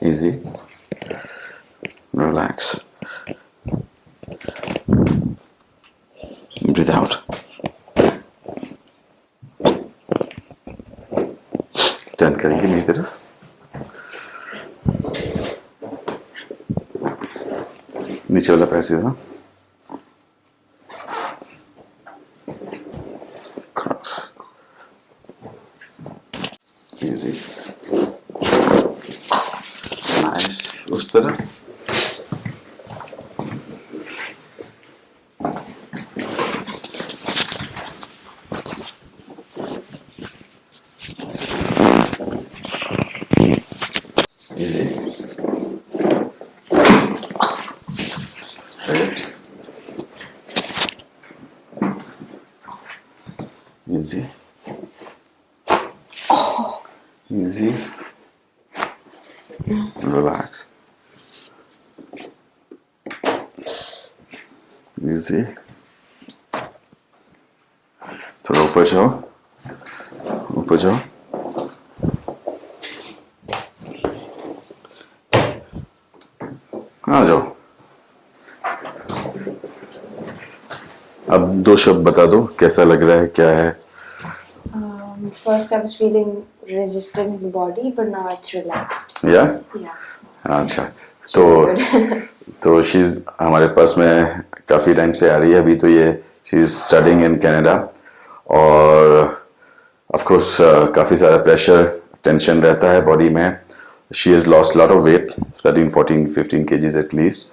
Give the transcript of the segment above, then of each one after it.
easy relax breathe out turn करेंगे मेरी तरफ नीचे वाला पैर सीधा cross easy mais ostra. Easy. Straight. Easy. Easy. Relax. Easy. थोड़ा ऊपर जाओ ऊपर जाओ आ जाओ अब दो शब्द बता दो, कैसा लग रहा है, क्या है first, I was feeling resistance in the body, but now it's relaxed. या Yeah. अच्छा तो तो शी हमारे पास में काफ़ी टाइम से आ रही है अभी तो ये she is studying in Canada और ऑफ़ कोर्स काफ़ी सारा प्रेशर टेंशन रहता है बॉडी में she has lost lot of weight thirteen fourteen fifteen kgs at least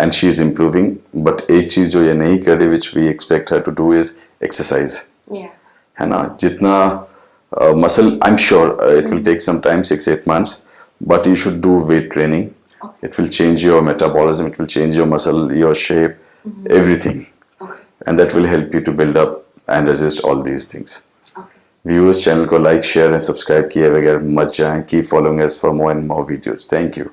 and she is improving but एक चीज़ जो ये नहीं कर रही which we expect her to do is exercise yeah. है ना जितना Muscle I am sure it will take some time six eight months but you should do weight training it will change your metabolism it will change your muscle your shape everything Okay. and that will help you to build up and resist all these things Okay. viewers channel को like share and subscribe किए बगैर मत जाएं keep following us for more and more videos thank you